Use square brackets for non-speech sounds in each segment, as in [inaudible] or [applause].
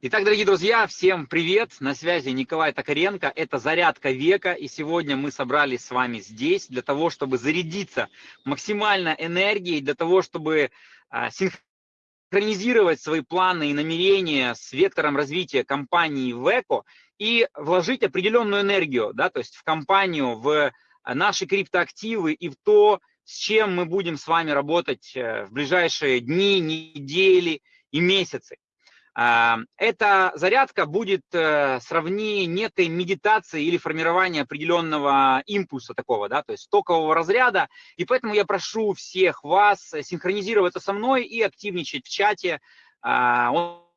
Итак, дорогие друзья, всем привет! На связи Николай Токаренко. Это «Зарядка века». И сегодня мы собрались с вами здесь для того, чтобы зарядиться максимально энергией, для того, чтобы а, синхронизировать свои планы и намерения с вектором развития компании Веко и вложить определенную энергию, да, то есть в компанию, в наши криптоактивы и в то, с чем мы будем с вами работать э, в ближайшие дни, недели и месяцы. Эта зарядка будет э, сравни некой медитации или формирования определенного импульса такого, да, то есть токового разряда. И поэтому я прошу всех вас синхронизироваться со мной и активничать в чате. А, он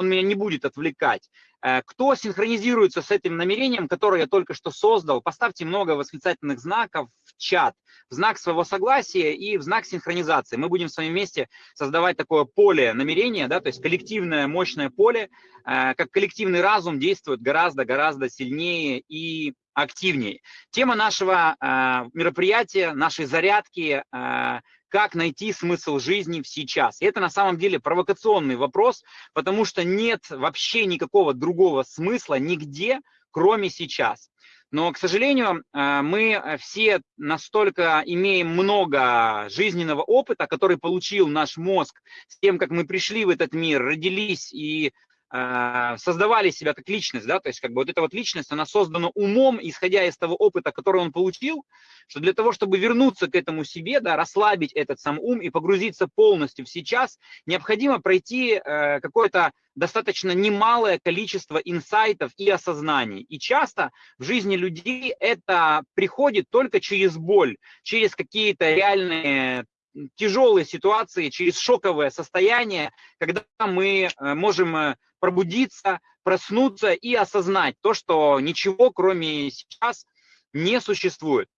меня не будет отвлекать. Э, кто синхронизируется с этим намерением, которое я только что создал, поставьте много восклицательных знаков в чат, в знак своего согласия и в знак синхронизации. Мы будем с вами вместе создавать такое поле намерения, да, то есть коллективное мощное поле, э, как коллективный разум действует гораздо-гораздо сильнее и активнее. Тема нашего э, мероприятия, нашей зарядки как найти смысл жизни сейчас. И это на самом деле провокационный вопрос, потому что нет вообще никакого другого смысла нигде, кроме сейчас. Но, к сожалению, э, мы все настолько имеем много жизненного опыта, который получил наш мозг с тем, как мы пришли в этот мир, родились и э, создавали себя как личность, да, то есть как бы вот эта вот личность, она создана умом, исходя из того опыта, который он получил, что для того, чтобы вернуться к этому себе, да, расслабить этот сам ум и погрузиться полностью в сейчас, необходимо пройти э, какое-то достаточно немалое количество инсайтов и осознаний. И часто в жизни людей это приходит только через боль, через какие-то реальные тяжелые ситуации, через шоковое состояние, когда мы э, можем э, пробудиться, проснуться и осознать то, что ничего кроме сейчас не существует.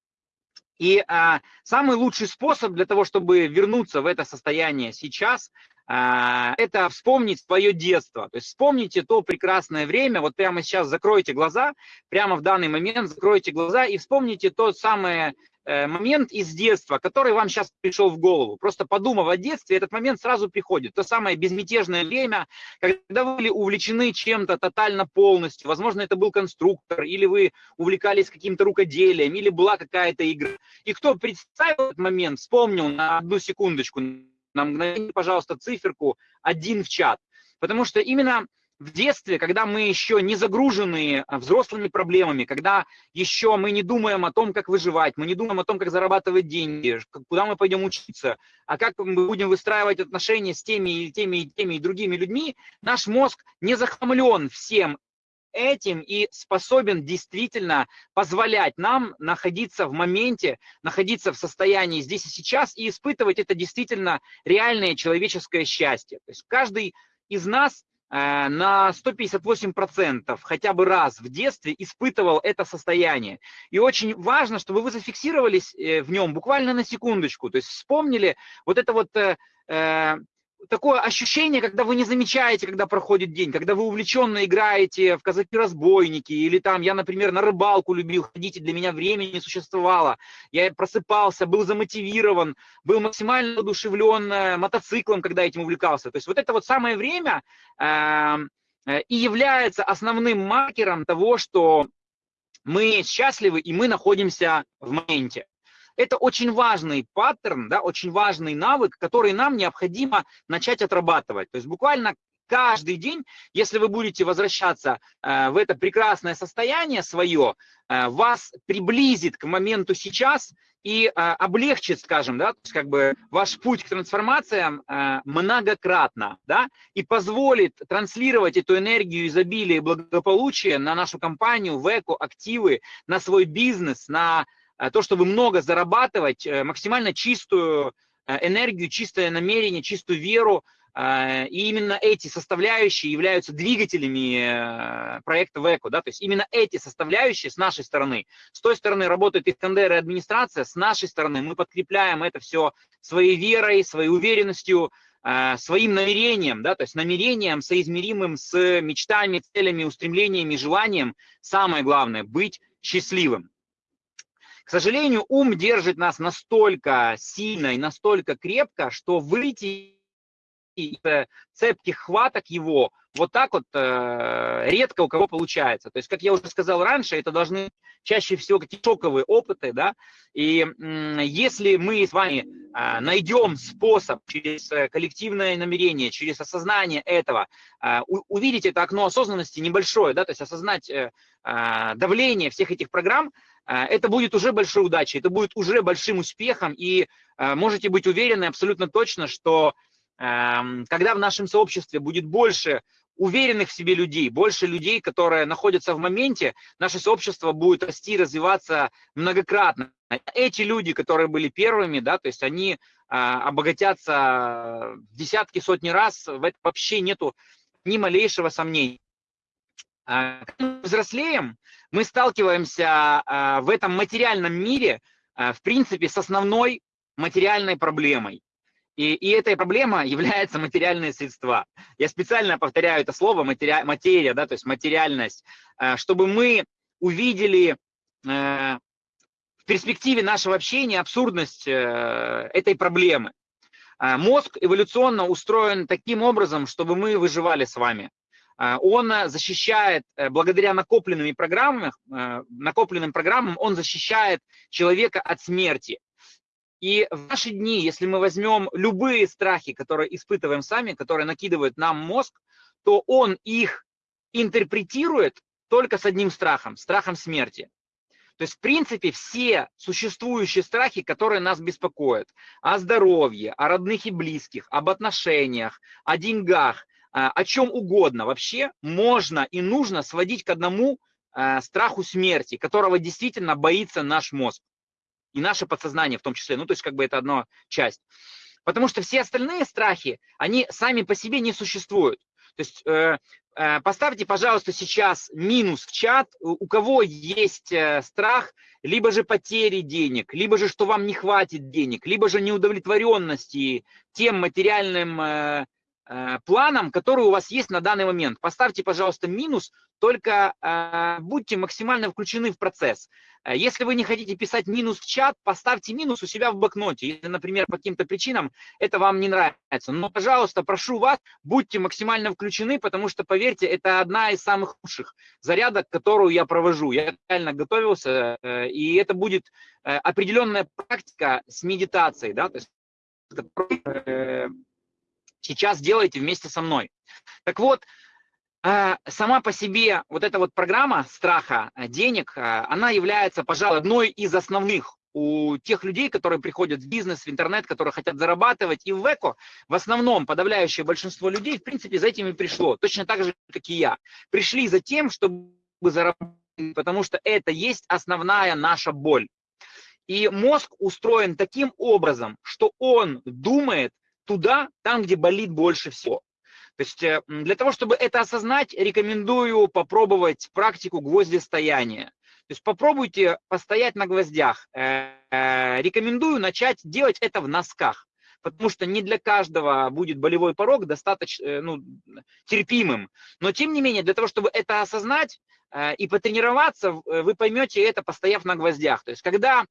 И а, самый лучший способ для того, чтобы вернуться в это состояние сейчас, а, это вспомнить свое детство. То есть вспомните то прекрасное время, вот прямо сейчас закройте глаза, прямо в данный момент закройте глаза и вспомните то самое момент из детства, который вам сейчас пришел в голову. Просто подумав о детстве, этот момент сразу приходит. То самое безмятежное время, когда вы были увлечены чем-то тотально полностью. Возможно, это был конструктор, или вы увлекались каким-то рукоделием, или была какая-то игра. И кто представил этот момент, вспомнил на одну секундочку, на мгновение, пожалуйста, циферку один в чат. Потому что именно в детстве, когда мы еще не загружены а, взрослыми проблемами, когда еще мы не думаем о том, как выживать, мы не думаем о том, как зарабатывать деньги, куда мы пойдем учиться, а как мы будем выстраивать отношения с теми и теми и теми и другими людьми, наш мозг не захламлен всем этим и способен действительно позволять нам находиться в моменте, находиться в состоянии здесь и сейчас и испытывать это действительно реальное человеческое счастье. То есть каждый из нас на 158% хотя бы раз в детстве испытывал это состояние. И очень важно, чтобы вы зафиксировались э, в нем буквально на секундочку, то есть вспомнили вот это вот э, такое ощущение, когда вы не замечаете, когда проходит день, когда вы увлеченно играете в казаки-разбойники, или там, я, например, на рыбалку любил ходить, и для меня времени не существовало. Я просыпался, был замотивирован, был максимально одушевлен э, мотоциклом, когда этим увлекался. То есть вот это вот самое время э, э, и является основным маркером того, что мы счастливы и мы находимся в моменте. Это очень важный паттерн, да, очень важный навык, который нам необходимо начать отрабатывать. То есть буквально каждый день, если вы будете возвращаться э, в это прекрасное состояние свое, э, вас приблизит к моменту сейчас и э, облегчит, скажем, да, то есть как бы ваш путь к трансформациям многократно, да, и позволит транслировать эту энергию изобилия и благополучия на нашу компанию, в эко, активы, на свой бизнес, на то, чтобы много зарабатывать, э, максимально чистую э, энергию, чистое намерение, чистую веру. И именно эти составляющие являются двигателями проекта ВЭКО. Да? То есть именно эти составляющие с нашей стороны. С той стороны работает Искандер и администрация, с нашей стороны мы подкрепляем это все своей верой, своей уверенностью, своим намерением, да, то есть намерением, соизмеримым с мечтами, целями, устремлениями, желанием. Самое главное – быть счастливым. К сожалению, ум держит нас настолько сильно и настолько крепко, что выйти цепких хваток его вот так вот э, редко у кого получается. То есть, как я уже сказал раньше, это должны чаще всего какие-то шоковые опыты, да, и э, если мы с вами э, найдем способ через э, коллективное намерение, через осознание этого, э, увидеть это окно осознанности небольшое, да, то есть осознать э, э, давление всех этих программ, э, это будет уже большой удачей, это будет уже большим успехом, и э, можете быть уверены абсолютно точно, что э, когда в нашем сообществе будет больше уверенных в себе людей, больше людей, которые находятся в моменте, наше сообщество будет расти, развиваться многократно. Эти люди, которые были первыми, да, то есть они а, обогатятся десятки, сотни раз, в этом вообще нету ни малейшего сомнения. А, когда мы взрослеем, мы сталкиваемся а, в этом материальном мире, а, в принципе, с основной материальной проблемой. И, и этой проблема является материальные средства. Я специально повторяю это слово материя, материя, да, то есть материальность, э, чтобы мы увидели в перспективе нашего общения абсурдность э, этой проблемы. Мозг эволюционно устроен таким образом, чтобы мы выживали с вами. Он защищает, благодаря накопленным программам, накопленным программам, он защищает человека от смерти. И в наши дни, если мы возьмем любые страхи, которые испытываем сами, которые накидывают нам мозг, то он их интерпретирует только с одним страхом, страхом смерти. То есть, в принципе, все существующие страхи, которые нас беспокоят, о здоровье, о родных и близких, об отношениях, о деньгах, а, о чем угодно, вообще можно и нужно сводить к одному а, страху смерти, которого действительно боится наш мозг и наше подсознание в том числе, ну, то есть как бы это одна часть. Потому что все остальные страхи, они сами по себе не существуют. То есть э, э, поставьте, пожалуйста, сейчас минус в чат, у кого есть э, страх, либо же потери денег, либо же, что вам не хватит денег, либо же неудовлетворенности тем материальным э, э, планом, который у вас есть на данный момент. Поставьте, пожалуйста, минус, только э, будьте максимально включены в процесс. Э, если вы не хотите писать минус в чат, поставьте минус у себя в блокноте. Если, например, по каким-то причинам это вам не нравится. Но, пожалуйста, прошу вас, будьте максимально включены, потому что, поверьте, это одна из самых лучших зарядок, которую я провожу. Я реально готовился, и это будет определенная практика с медитацией, да, то есть сейчас делаете вместе со мной. Так вот, а, сама по себе вот эта вот программа страха э, денег, а, она является, пожалуй, одной из основных у тех людей, которые приходят в бизнес, в интернет, которые хотят зарабатывать. И в ЭКО в основном подавляющее большинство людей, в принципе, за этим и пришло. Точно так же, как и я. Пришли за тем, чтобы зарабатывать, потому что это есть основная наша боль. И мозг устроен таким образом, что он думает туда, там, где болит больше всего. То есть э, для того, чтобы это осознать, рекомендую попробовать практику гвоздистояния. То есть попробуйте постоять на гвоздях. Э, э, рекомендую начать делать это в носках, потому что не для каждого будет болевой порог достаточно ну, терпимым. Но тем не менее, для того, чтобы это осознать и потренироваться, вы поймете это, постояв на гвоздях. То есть когда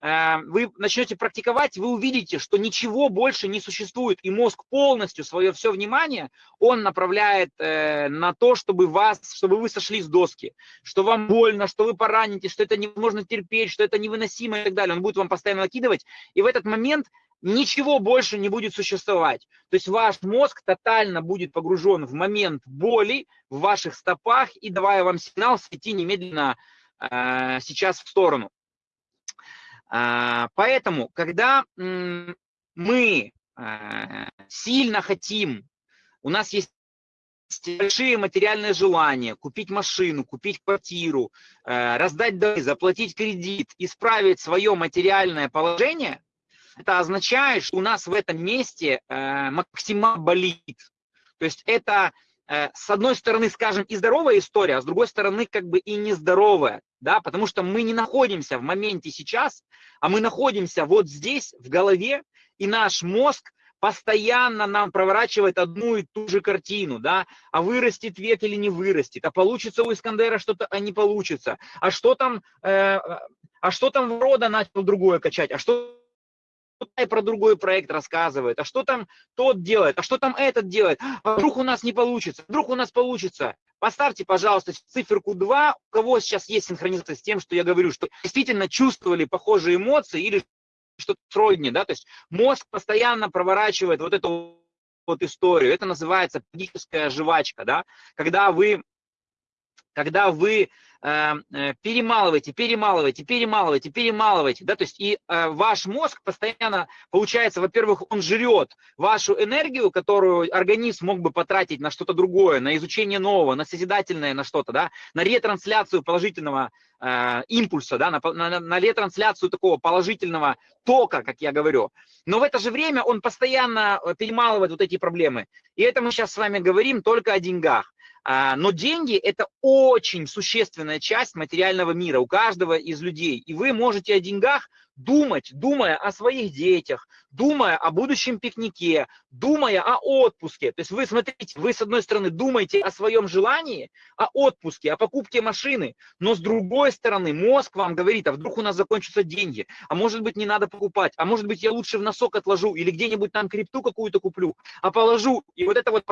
вы начнете практиковать, вы увидите, что ничего больше не существует, и мозг полностью свое все внимание он направляет э, на то, чтобы вас, чтобы вы сошли с доски, что вам больно, что вы поранитесь, что это невозможно терпеть, что это невыносимо и так далее. Он будет вам постоянно накидывать, и в этот момент ничего больше не будет существовать. То есть ваш мозг тотально будет погружен в момент боли в ваших стопах и давая вам сигнал сойти немедленно э, сейчас в сторону. А, поэтому, когда мы а, сильно хотим, у нас есть большие материальные желания, купить машину, купить квартиру, а, раздать долги, заплатить кредит, исправить свое материальное положение, это означает, что у нас в этом месте максимально болит. То есть это Э, с одной стороны, скажем, и здоровая история, а с другой стороны, как бы и нездоровая, да, потому что мы не находимся в моменте сейчас, а мы находимся вот здесь, в голове, и наш мозг постоянно нам проворачивает одну и ту же картину, да, а вырастет век или не вырастет, а получится у Искандера что-то, а не получится, а что там, э, а что там рода начал другое качать, а что и про другой проект рассказывает, а что там тот делает, а что там этот делает, а вдруг у нас не получится, вдруг у нас получится. Поставьте, пожалуйста, циферку 2, у кого сейчас есть синхронизация с тем, что я говорю, что действительно чувствовали похожие эмоции или что-то сродни, да, то есть мозг постоянно проворачивает вот эту вот историю. Это называется психическая жвачка, да, когда вы, когда вы перемалываете, перемалываете, перемалываете, перемалываете, да, то есть и э, ваш мозг постоянно, получается, во-первых, он жрет вашу энергию, которую организм мог бы потратить на что-то другое, на изучение нового, на созидательное, на что-то, да, на ретрансляцию положительного э, импульса, да, на, на, на ретрансляцию такого положительного тока, как я говорю. Но в это же время он постоянно э, перемалывает вот эти проблемы. И это мы сейчас с вами говорим только о деньгах. А, но деньги – это очень существенная часть материального мира у каждого из людей. И вы можете о деньгах думать, думая о своих детях, думая о будущем пикнике, думая о отпуске. То есть вы, смотрите, вы с одной стороны думаете о своем желании, о отпуске, о покупке машины, но с другой стороны мозг вам говорит, а вдруг у нас закончатся деньги, а может быть не надо покупать, а может быть я лучше в носок отложу или где-нибудь там крипту какую-то куплю, а положу. И вот это вот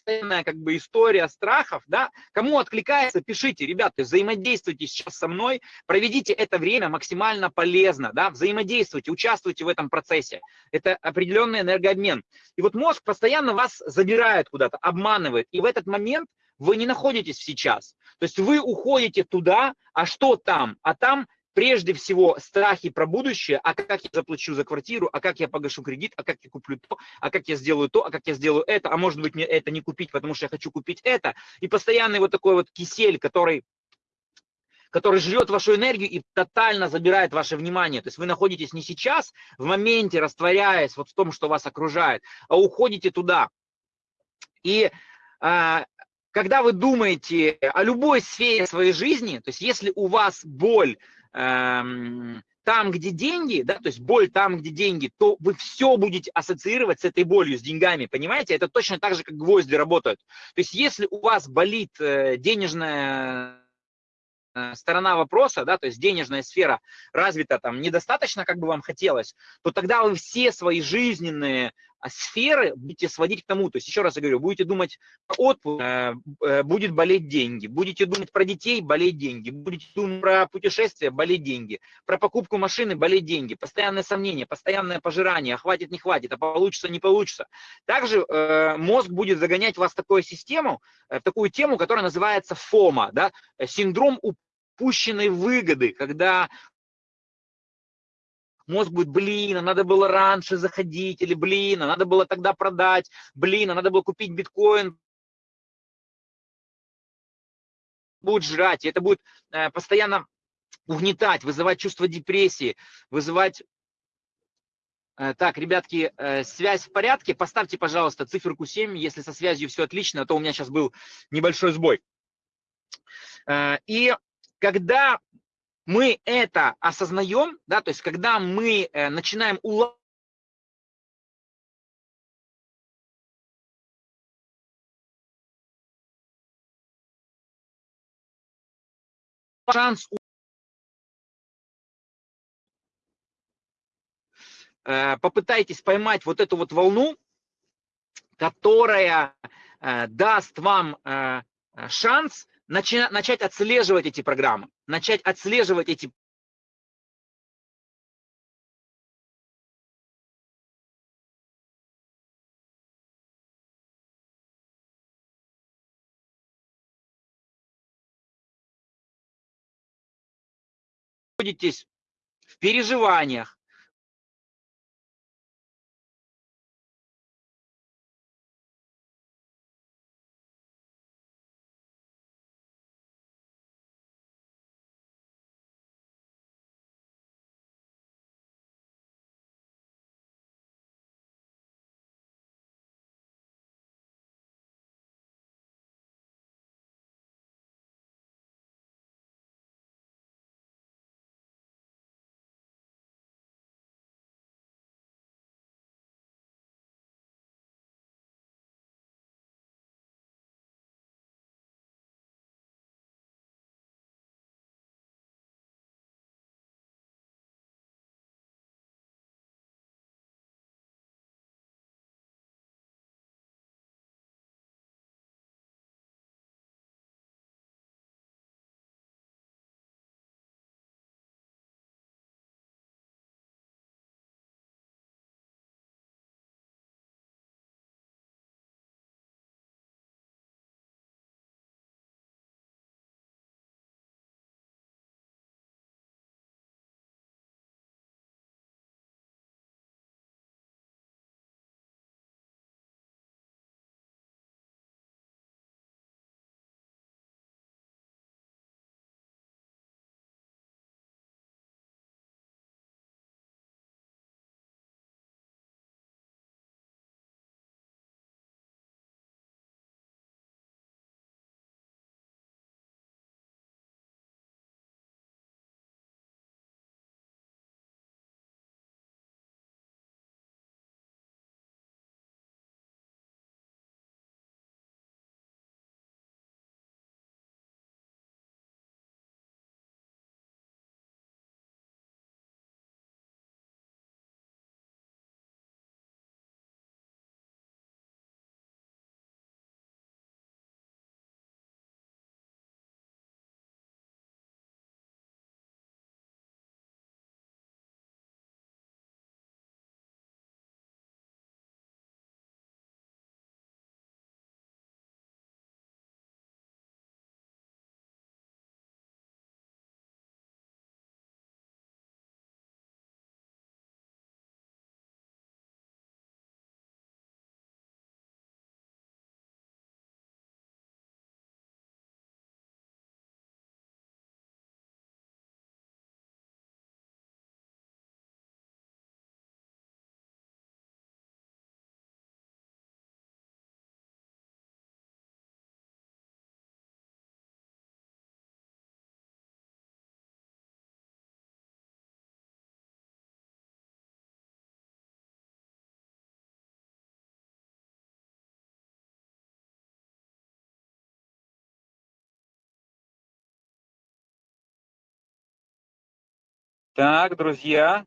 постоянная как бы история страхов, да, кому откликается, пишите, ребята, взаимодействуйте сейчас со мной, проведите это время максимально полезно, да, взаимодействуйте, участвуйте в этом процессе. Это определенный энергообмен. И вот мозг постоянно вас забирает куда-то, обманывает, и в этот момент вы не находитесь сейчас. То есть вы уходите туда, а что там? А там прежде всего страхи про будущее, а как я заплачу за квартиру, а как я погашу кредит, а как я куплю то, а как я сделаю то, а как я сделаю это, а может быть мне это не купить, потому что я хочу купить это. И постоянный вот такой вот кисель, который который жрет вашу энергию и тотально забирает ваше внимание. То есть вы находитесь не сейчас, в моменте, растворяясь вот в том, что вас окружает, а уходите туда. И а, когда вы думаете о любой сфере своей жизни, то есть если у вас боль там, где деньги, да, то есть боль там, где деньги, то вы все будете ассоциировать с этой болью, с деньгами, понимаете? Это точно так же, как гвозди работают. То есть если у вас болит э, денежная Э, сторона вопроса, да, то есть денежная сфера развита там недостаточно, как бы вам хотелось, то тогда вы все свои жизненные а, сферы будете сводить к тому, то есть еще раз я говорю, будете думать про отпуск, э, э, будет болеть деньги, будете думать про детей, болеть деньги, будете думать про путешествия, болеть деньги, про покупку машины, болеть деньги, постоянное сомнение, постоянное пожирание, а хватит, не хватит, а получится, не получится. Также мозг будет загонять вас в такую систему, в такую тему, которая называется ФОМА, да, синдром упущенной выгоды, когда мозг будет, блин, а надо было раньше заходить, или блин, а надо было тогда продать, блин, а надо было купить биткоин, будет жрать, и это будет э, постоянно угнетать, вызывать чувство депрессии, вызывать... Э, так, ребятки, э, связь в порядке, поставьте, пожалуйста, циферку 7, если со связью все отлично, а то у меня сейчас был небольшой сбой. Э, и когда мы это осознаем, да, то есть когда мы э, начинаем улавливать шанс э, попытайтесь поймать вот эту вот волну, которая э, даст вам шанс начать отслеживать эти программы, начать отслеживать эти находитесь в переживаниях, Так, друзья.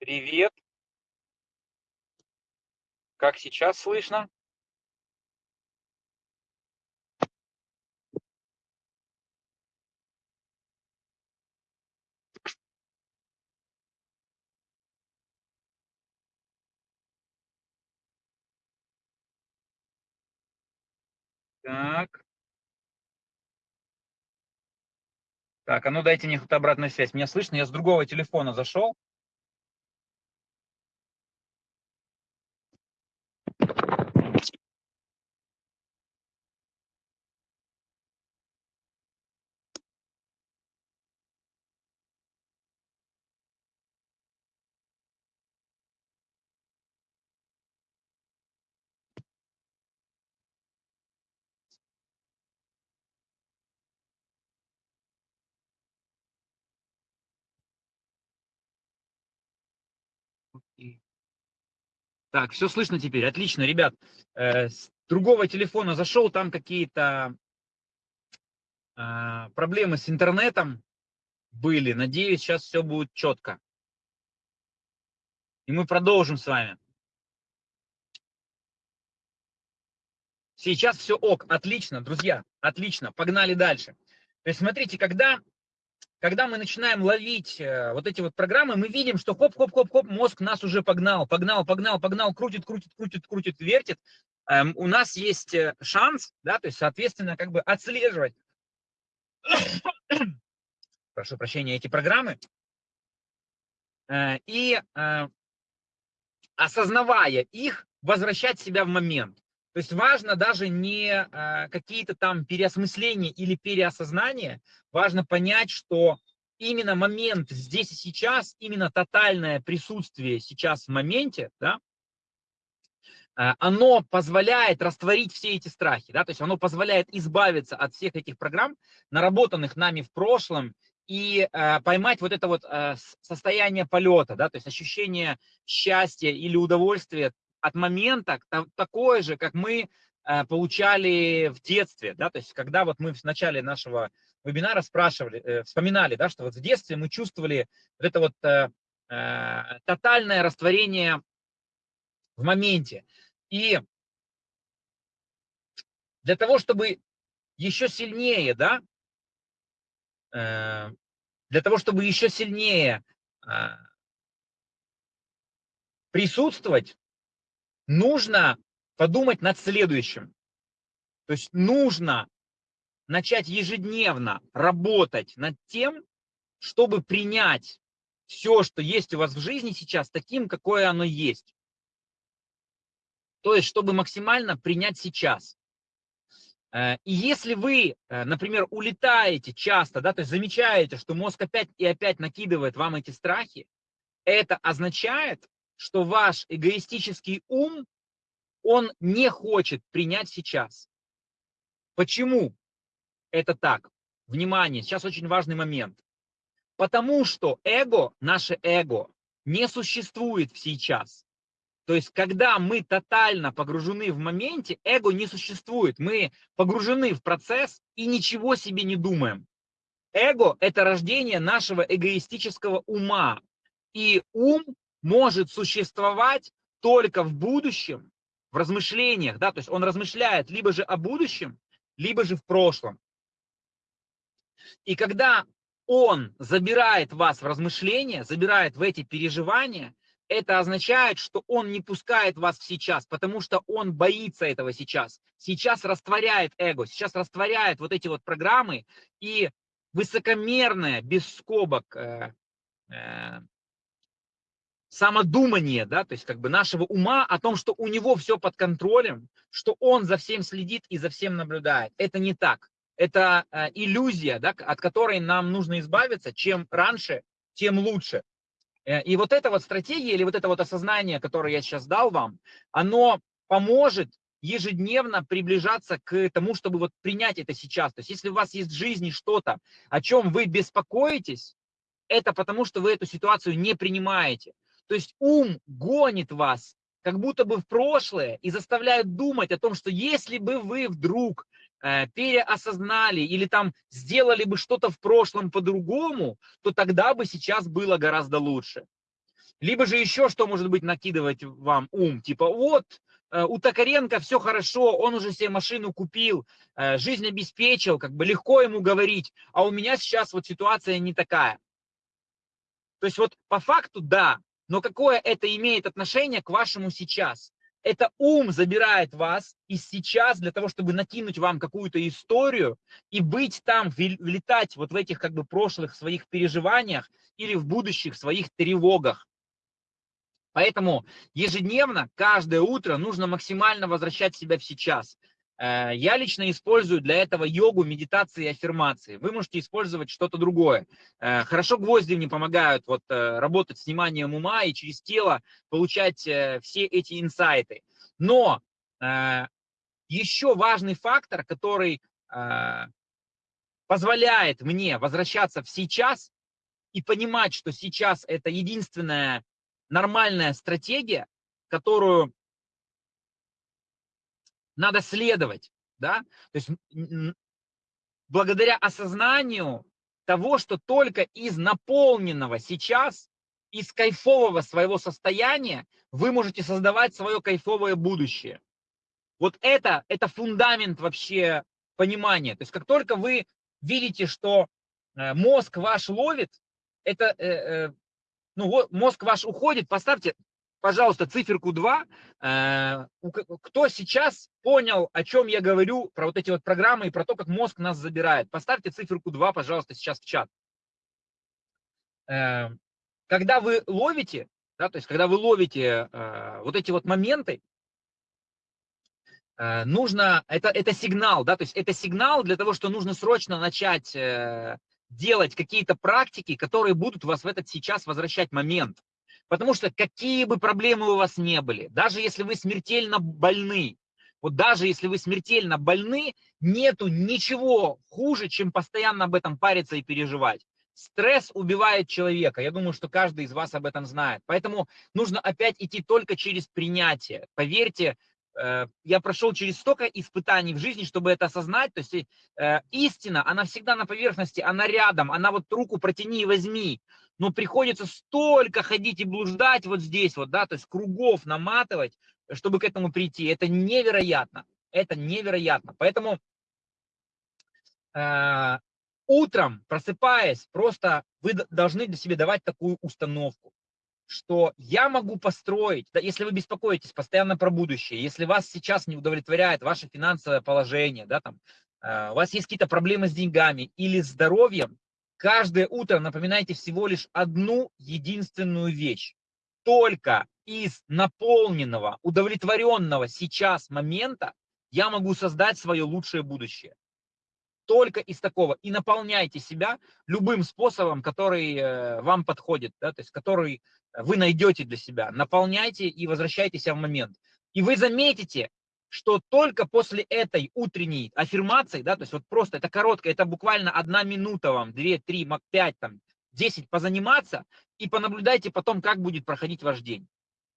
Привет. Как сейчас слышно? Так. Так, а ну дайте мне хоть обратную связь. Меня слышно? Я с другого телефона зашел. Так, все слышно теперь. Отлично, ребят. Э, с другого телефона зашел, там какие-то э, проблемы с интернетом были. Надеюсь, сейчас все будет четко. И мы продолжим с вами. Сейчас все ок, отлично, друзья, отлично, погнали дальше. То есть смотрите, когда когда мы начинаем ловить э, вот эти вот программы, мы видим, что хоп-хоп-хоп-хоп, мозг нас уже погнал, погнал, погнал, погнал, крутит, крутит, крутит, крутит, вертит. Эм, у нас есть э, шанс, да, то есть, соответственно, как бы отслеживать, [coughs] прошу прощения, эти программы, э, и осознавая их, возвращать себя в момент. То есть важно даже не а, какие-то там переосмысления или переосознания, важно понять, что именно момент здесь и сейчас, именно тотальное присутствие сейчас в моменте, да, а, оно позволяет растворить все эти страхи, да, то есть оно позволяет избавиться от всех этих программ, наработанных нами в прошлом, и э, поймать вот это вот э, состояние полета, да, то есть ощущение счастья или удовольствия от момента такое же, как мы э, получали в детстве, да, то есть когда вот мы в начале нашего вебинара спрашивали, э, вспоминали, да, что вот в детстве мы чувствовали вот это вот э, тотальное растворение в моменте. И для того, чтобы еще сильнее, да, для того, чтобы еще сильнее присутствовать нужно подумать над следующим. То есть нужно начать ежедневно работать над тем, чтобы принять все, что есть у вас в жизни сейчас, таким, какое оно есть. То есть, чтобы максимально принять сейчас. Э, и если вы, э, например, улетаете часто, да, то есть замечаете, что мозг опять и опять накидывает вам эти страхи, это означает, что ваш эгоистический ум, он не хочет принять сейчас. Почему это так? Внимание, сейчас очень важный момент. Потому что эго, наше эго, не существует сейчас. То есть, когда мы тотально погружены в моменте, эго не существует. Мы погружены в процесс и ничего себе не думаем. Эго – это рождение нашего эгоистического ума. И ум может существовать только в будущем, в размышлениях, да, то есть он размышляет либо же о будущем, либо же в прошлом. И когда он забирает вас в размышления, забирает в эти переживания, это означает, что он не пускает вас в сейчас, потому что он боится этого сейчас. Сейчас растворяет эго, сейчас растворяет вот эти вот программы, и высокомерное, без скобок, э, э, самодумание, да, то есть как бы нашего ума о том, что у него все под контролем, что он за всем следит и за всем наблюдает. Это не так. Это э, иллюзия, да, от которой нам нужно избавиться. Чем раньше, тем лучше. Э, и вот эта вот стратегия или вот это вот осознание, которое я сейчас дал вам, оно поможет ежедневно приближаться к тому, чтобы вот принять это сейчас. То есть если у вас есть в жизни что-то, о чем вы беспокоитесь, это потому, что вы эту ситуацию не принимаете. То есть ум гонит вас как будто бы в прошлое и заставляет думать о том, что если бы вы вдруг э, переосознали или там сделали бы что-то в прошлом по-другому, то тогда бы сейчас было гораздо лучше. Либо же еще что может быть накидывать вам ум, типа вот, э, у Токаренко все хорошо, он уже себе машину купил, э, жизнь обеспечил, как бы легко ему говорить, а у меня сейчас вот ситуация не такая. То есть вот по факту да, но какое это имеет отношение к вашему сейчас? Это ум забирает вас из сейчас для того, чтобы накинуть вам какую-то историю и быть там, влетать вот в этих как бы прошлых своих переживаниях или в будущих своих тревогах. Поэтому ежедневно, каждое утро нужно максимально возвращать себя в сейчас. Э, я лично использую для этого йогу, медитации и аффирмации. Вы можете использовать что-то другое. Э, хорошо гвозди мне помогают вот, э, работать с вниманием ума и через тело получать все эти инсайты. Но еще важный фактор, который позволяет мне возвращаться в сейчас и понимать, что сейчас это единственная нормальная стратегия, которую надо следовать, да, то есть благодаря осознанию того, что только из наполненного сейчас, из кайфового своего состояния вы можете создавать свое кайфовое будущее. Вот это, это фундамент вообще понимания. То есть как только вы видите, что э, мозг ваш ловит, это, э, э, ну мозг ваш уходит, поставьте пожалуйста, циферку 2. Э, кто сейчас понял, о чем я говорю, про вот эти вот программы и про то, как мозг нас забирает? Поставьте циферку 2, пожалуйста, сейчас в чат. Э, когда вы ловите, да, то есть когда вы ловите э, вот эти вот моменты, нужно, это, это сигнал, да, то есть это сигнал для того, что нужно срочно начать делать какие-то практики, которые будут вас в этот сейчас возвращать момент. Потому что какие бы проблемы у вас не были, даже если вы смертельно больны, вот даже если вы смертельно больны, нету ничего хуже, чем постоянно об этом париться и переживать. Стресс убивает человека. Я думаю, что каждый из вас об этом знает. Поэтому нужно опять идти только через принятие. Поверьте, я прошел через столько испытаний в жизни, чтобы это осознать. То есть э, истина, она всегда на поверхности, она рядом, она вот руку протяни и возьми но приходится столько ходить и блуждать вот здесь вот, да, то есть кругов наматывать, чтобы к этому прийти. Это невероятно, это невероятно. Поэтому э, утром, просыпаясь, просто вы должны для себя давать такую установку, что я могу построить, да, если вы беспокоитесь постоянно про будущее, если вас сейчас не удовлетворяет ваше финансовое положение, да, там, э, у вас есть какие-то проблемы с деньгами или здоровьем, Каждое утро напоминайте всего лишь одну единственную вещь. Только из наполненного, удовлетворенного сейчас момента я могу создать свое лучшее будущее. Только из такого. И наполняйте себя любым способом, который э, вам подходит, да, то есть который вы найдете для себя. Наполняйте и возвращайтесь в момент. И вы заметите, что только после этой утренней аффирмации, да, то есть вот просто это короткое, это буквально одна минута вам, две, три, пять, там, десять позаниматься и понаблюдайте потом, как будет проходить ваш день.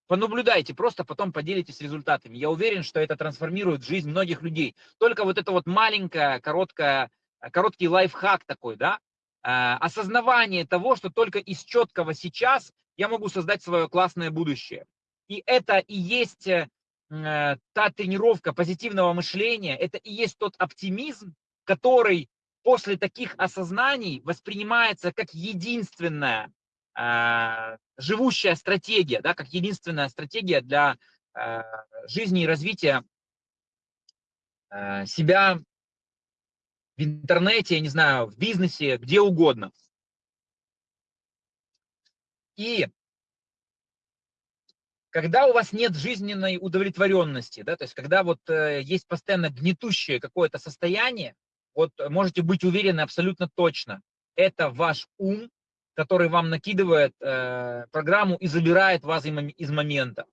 Понаблюдайте, просто потом поделитесь результатами. Я уверен, что это трансформирует жизнь многих людей. Только вот это вот маленькое, короткое, короткий лайфхак такой, да, э, осознавание того, что только из четкого сейчас я могу создать свое классное будущее. И это и есть э, Э, та тренировка позитивного мышления, это и есть тот оптимизм, который после таких осознаний воспринимается как единственная э, живущая стратегия, да, как единственная стратегия для э, жизни и развития э, себя в интернете, я не знаю, в бизнесе, где угодно. И когда у вас нет жизненной удовлетворенности, да, то есть когда вот э, есть постоянно гнетущее какое-то состояние, вот можете быть уверены абсолютно точно, это ваш ум, который вам накидывает э, программу и забирает вас из момента.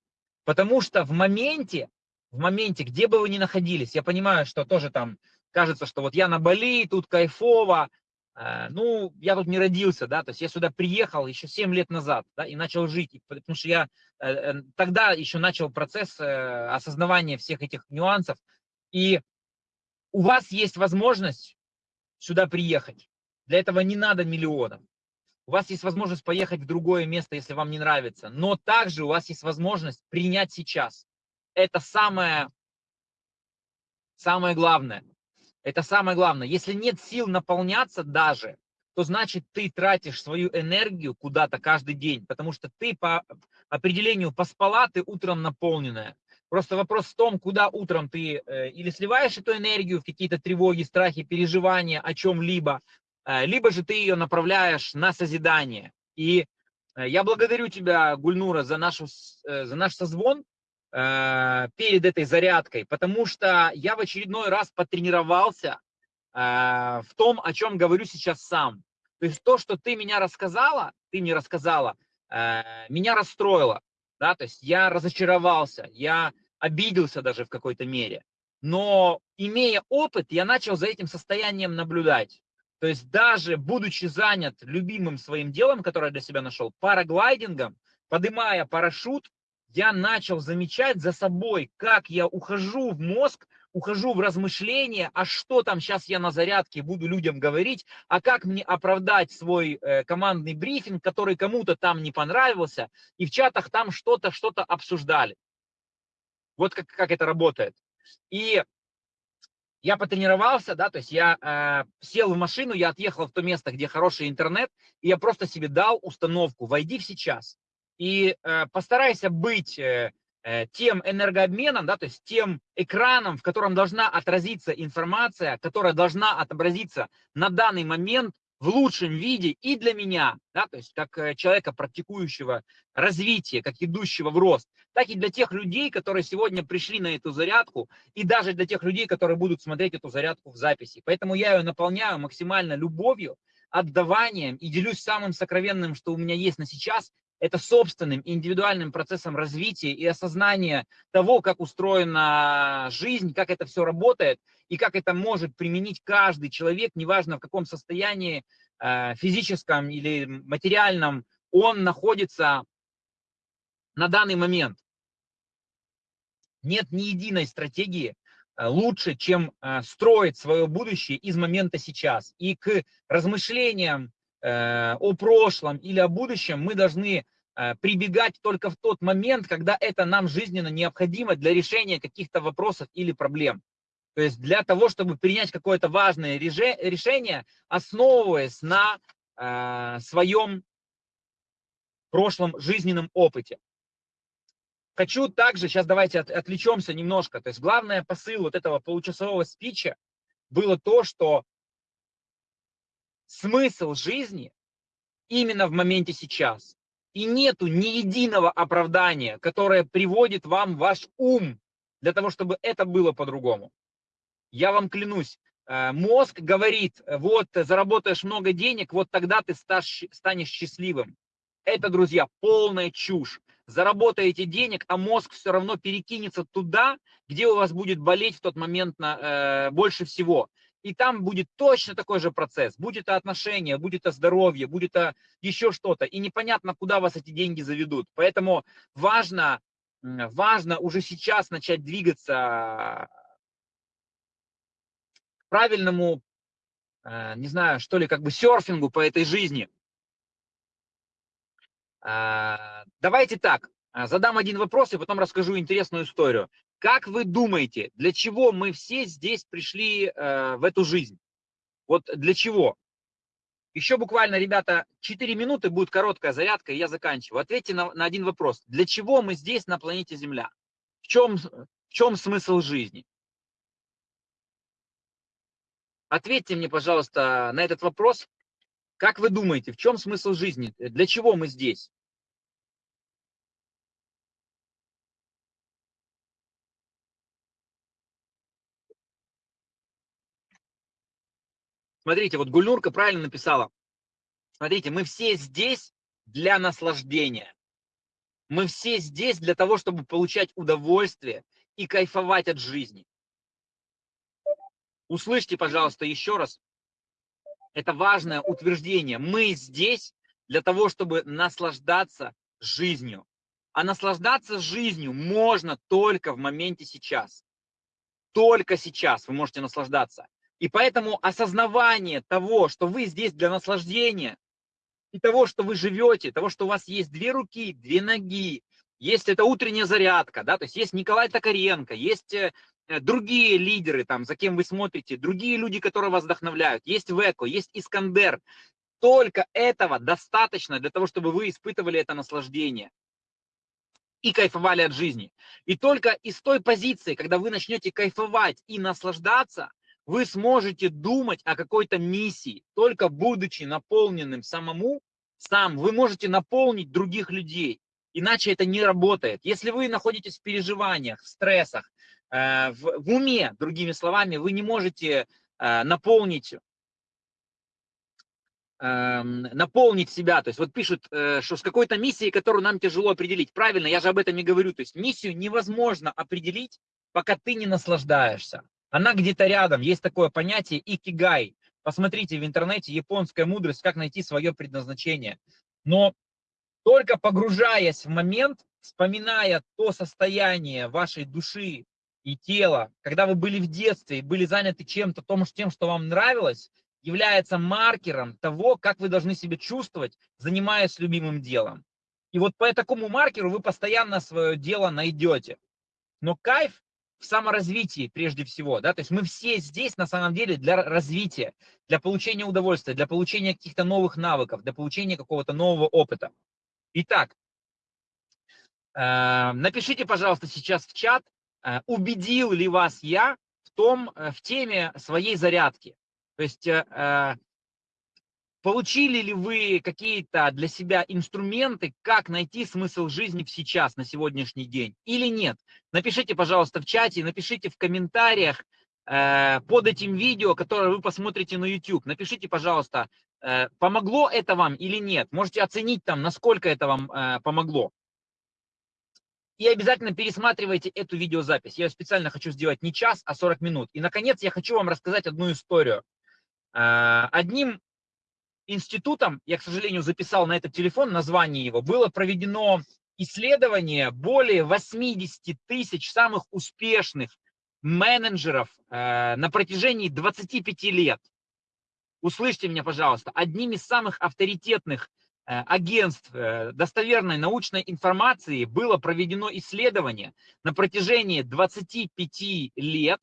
Потому что в моменте, в моменте, где бы вы ни находились, я понимаю, что тоже там кажется, что вот я на Бали, тут кайфово, э, ну, я тут не родился, да, то есть я сюда приехал еще 7 лет назад, да, и начал жить, потому что я Э, э, тогда еще начал процесс э, осознавания всех этих нюансов. И у вас есть возможность сюда приехать. Для этого не надо миллионов. У вас есть возможность поехать в другое место, если вам не нравится. Но также у вас есть возможность принять сейчас. Это самое, самое главное. Это самое главное. Если нет сил наполняться даже, то значит ты тратишь свою энергию куда-то каждый день, потому что ты по определению поспала, ты утром наполненная. Просто вопрос в том, куда утром ты э, или сливаешь эту энергию в какие-то тревоги, страхи, переживания о чем-либо, либо же ты ее направляешь на созидание. И э, я благодарю тебя, Гульнура, за, нашу, за наш созвон перед этой зарядкой, потому что я в очередной раз потренировался в том, о чем говорю сейчас сам. То есть то, что ты меня рассказала, ты мне рассказала, меня расстроило да, то есть я разочаровался, я обиделся даже в какой-то мере, но имея опыт, я начал за этим состоянием наблюдать. То есть даже будучи занят любимым своим делом, которое я для себя нашел, параглайдингом, поднимая парашют, я начал замечать за собой, как я ухожу в мозг, ухожу в размышления, а что там сейчас я на зарядке буду людям говорить, а как мне оправдать свой э, командный брифинг, который кому-то там не понравился, и в чатах там что-то, что-то обсуждали. Вот как, как это работает. И я потренировался, да, то есть я э, сел в машину, я отъехал в то место, где хороший интернет, и я просто себе дал установку «Войди в сейчас» и э, постарайся быть э, Э, тем энергообменом, да, то есть тем экраном, в котором должна отразиться информация, которая должна отобразиться на данный момент в лучшем виде и для меня, да, то есть как э, человека, практикующего развитие, как идущего в рост, так и для тех людей, которые сегодня пришли на эту зарядку, и даже для тех людей, которые будут смотреть эту зарядку в записи. Поэтому я ее наполняю максимально любовью, отдаванием и делюсь самым сокровенным, что у меня есть на сейчас, это собственным индивидуальным процессом развития и осознания того, как устроена жизнь, как это все работает и как это может применить каждый человек, неважно в каком состоянии э, физическом или материальном он находится на данный момент. Нет ни единой стратегии э, лучше, чем э, строить свое будущее из момента сейчас. И к размышлениям о прошлом или о будущем мы должны прибегать только в тот момент, когда это нам жизненно необходимо для решения каких-то вопросов или проблем. То есть для того, чтобы принять какое-то важное решение, основываясь на э, своем прошлом жизненном опыте. Хочу также, сейчас давайте от, отвлечемся немножко, то есть главный посыл вот этого получасового спича было то, что смысл жизни именно в моменте сейчас. И нету ни единого оправдания, которое приводит вам ваш ум для того, чтобы это было по-другому. Я вам клянусь, э, мозг говорит, вот заработаешь много денег, вот тогда ты станешь счастливым. Это, друзья, полная чушь. Заработаете денег, а мозг все равно перекинется туда, где у вас будет болеть в тот момент на, э, больше всего и там будет точно такой же процесс. Будет это отношения, будет это здоровье, будет это еще что-то. И непонятно, куда вас эти деньги заведут. Поэтому важно, важно уже сейчас начать двигаться правильному, э, не знаю, что ли, как бы серфингу по этой жизни. Э, давайте так, э, задам один вопрос и потом расскажу интересную историю. Как вы думаете, для чего мы все здесь пришли в эту жизнь? Вот для чего? Еще буквально, ребята, 4 минуты будет короткая зарядка, и я заканчиваю. Ответьте на, на один вопрос. Для чего мы здесь на планете Земля? В чем, в чем смысл жизни? Ответьте мне, пожалуйста, на этот вопрос. Как вы думаете, в чем смысл жизни? Для чего мы здесь? Смотрите, вот Гульнурка правильно написала. Смотрите, мы все здесь для наслаждения. Мы все здесь для того, чтобы получать удовольствие и кайфовать от жизни. Услышьте, пожалуйста, еще раз. Это важное утверждение. Мы здесь для того, чтобы наслаждаться жизнью. А наслаждаться жизнью можно только в моменте сейчас. только сейчас вы можете наслаждаться. И поэтому осознавание того, что вы здесь для наслаждения, и того, что вы живете, того, что у вас есть две руки, две ноги, есть это утренняя зарядка, да, то есть есть Николай Токаренко, есть э, другие лидеры, там, за кем вы смотрите, другие люди, которые вас вдохновляют, есть Веко, есть Искандер. Только этого достаточно для того, чтобы вы испытывали это наслаждение и кайфовали от жизни. И только из той позиции, когда вы начнете кайфовать и наслаждаться, вы сможете думать о какой-то миссии, только будучи наполненным самому, сам, вы можете наполнить других людей. Иначе это не работает. Если вы находитесь в переживаниях, в стрессах, э, в, в уме, другими словами, вы не можете э, наполнить эм, наполнить себя. То есть вот пишут, э, что с какой-то миссией, которую нам тяжело определить. Правильно, я же об этом и говорю. То есть миссию невозможно определить, пока ты не наслаждаешься. Она где-то рядом. Есть такое понятие икигай. Посмотрите в интернете японская мудрость, как найти свое предназначение. Но только погружаясь в момент, вспоминая то состояние вашей души и тела, когда вы были в детстве и были заняты чем-то, тем, что вам нравилось, является маркером того, как вы должны себя чувствовать, занимаясь любимым делом. И вот по такому маркеру вы постоянно свое дело найдете. Но кайф в саморазвитии прежде всего, да, то есть мы все здесь на самом деле для развития, для получения удовольствия, для получения каких-то новых навыков, для получения какого-то нового опыта. Итак, э, напишите, пожалуйста, сейчас в чат, убедил ли вас я в том, э, в теме своей зарядки. То есть получили ли вы какие-то для себя инструменты, как найти смысл жизни в сейчас, на сегодняшний день, или нет? Напишите, пожалуйста, в чате, напишите в комментариях под этим видео, которое вы посмотрите на YouTube. Напишите, пожалуйста, Э, помогло это вам или нет. Можете оценить там, насколько это вам э, помогло. И обязательно пересматривайте эту видеозапись. Я специально хочу сделать не час, а 40 минут. И, наконец, я хочу вам рассказать одну историю. Э, одним институтом, я, к сожалению, записал на этот телефон название его, было проведено исследование более 80 тысяч самых успешных менеджеров на протяжении 25 лет услышьте меня, пожалуйста, одним из самых авторитетных агентств э, достоверной научной информации было проведено исследование на протяжении 25 лет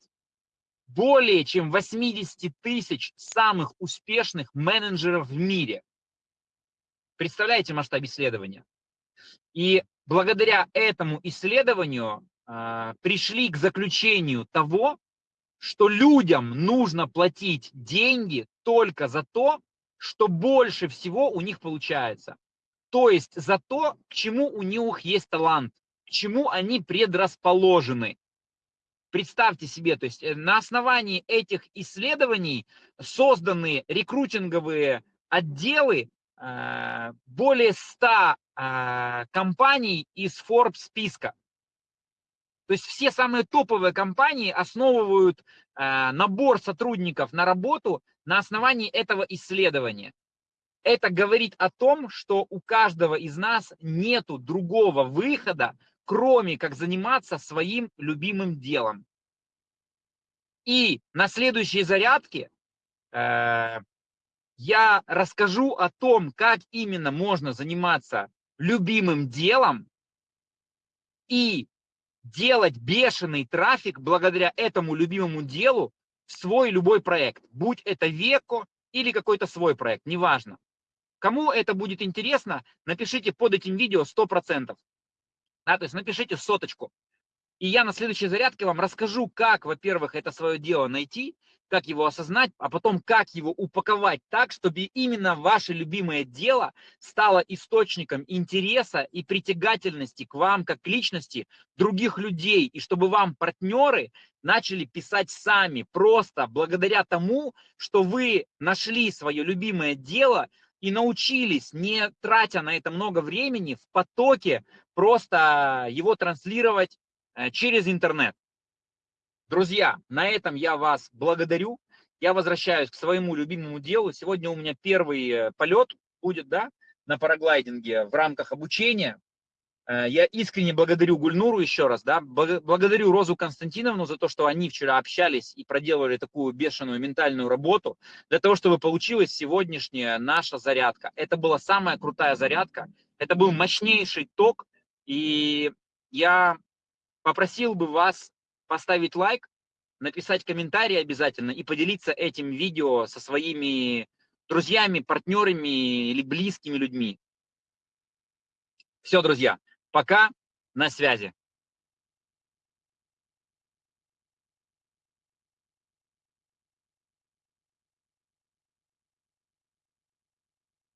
более чем 80 тысяч самых успешных менеджеров в мире. Представляете масштаб исследования? И благодаря этому исследованию э, пришли к заключению того, что людям нужно платить деньги только за то, что больше всего у них получается. То есть за то, к чему у них есть талант, к чему они предрасположены. Представьте себе, то есть э, на основании этих исследований созданы рекрутинговые отделы э, более 100 э, компаний из Forbes списка. То есть все самые топовые компании основывают набор сотрудников на работу на основании этого исследования. Это говорит о том, что у каждого из нас нет другого выхода, кроме как заниматься своим любимым делом. И на следующей зарядке э, я расскажу о том, как именно можно заниматься любимым делом и делать бешеный трафик благодаря этому любимому делу свой любой проект, будь это Веко или какой-то свой проект, неважно. Кому это будет интересно, напишите под этим видео 100%. Да, то есть напишите соточку. И я на следующей зарядке вам расскажу, как, во-первых, это свое дело найти, как его осознать, а потом как его упаковать так, чтобы именно ваше любимое дело стало источником интереса и притягательности к вам как к личности других людей, и чтобы вам партнеры начали писать сами, просто благодаря тому, что вы нашли свое любимое дело и научились, не тратя на это много времени, в потоке просто его транслировать э, через интернет. Друзья, на этом я вас благодарю. Я возвращаюсь к своему любимому делу. Сегодня у меня первый э, полет будет, да, на параглайдинге в рамках обучения. Э, я искренне благодарю Гульнуру еще раз, да, благодарю Розу Константиновну за то, что они вчера общались и проделали такую бешеную ментальную работу для того, чтобы получилась сегодняшняя наша зарядка. Это была самая крутая зарядка, это был мощнейший ток, и я попросил бы вас поставить лайк, написать комментарий обязательно и поделиться этим видео со своими друзьями, партнерами или близкими людьми. Все, друзья. Пока, на связи.